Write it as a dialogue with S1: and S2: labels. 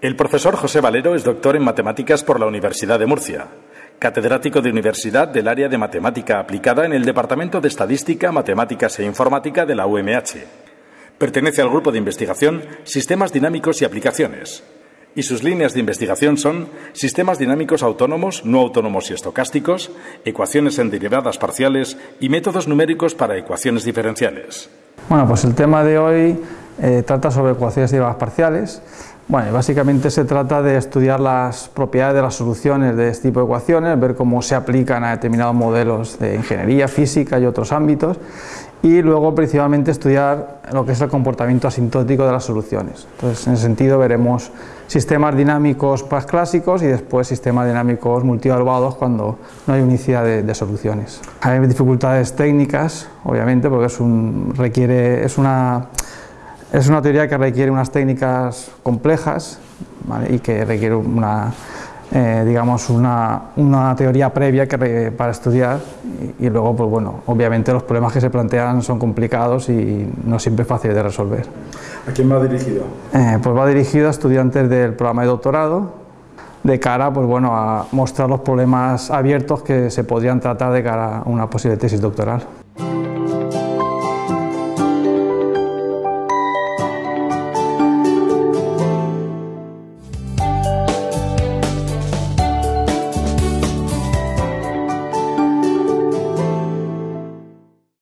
S1: El profesor José Valero es doctor en matemáticas por la Universidad de Murcia, catedrático de universidad del área de matemática aplicada en el Departamento de Estadística, Matemáticas e Informática de la UMH. Pertenece al grupo de investigación Sistemas Dinámicos y Aplicaciones. Y sus líneas de investigación son sistemas dinámicos autónomos, no autónomos y estocásticos, ecuaciones en derivadas parciales y métodos numéricos para ecuaciones diferenciales.
S2: Bueno, pues el tema de hoy eh, trata sobre ecuaciones derivadas parciales. Bueno, básicamente se trata de estudiar las propiedades de las soluciones de este tipo de ecuaciones, ver cómo se aplican a determinados modelos de ingeniería, física y otros ámbitos, y luego principalmente estudiar lo que es el comportamiento asintótico de las soluciones. Entonces, en ese sentido veremos sistemas dinámicos clásicos y después sistemas dinámicos multievaluados cuando no hay unicidad de, de, soluciones. Hay dificultades técnicas, obviamente, porque es, un, requiere, es una es una teoría que requiere unas técnicas complejas ¿vale? y que requiere una, eh, digamos una, una, teoría previa que para estudiar y, y, luego, pues bueno, obviamente los problemas que se plantean son complicados y no siempre fáciles de resolver.
S1: ¿A quién va dirigido?
S2: Eh, pues va dirigido a estudiantes del programa de doctorado de cara pues bueno, a mostrar los problemas abiertos que se podrían tratar de cara a una posible tesis doctoral.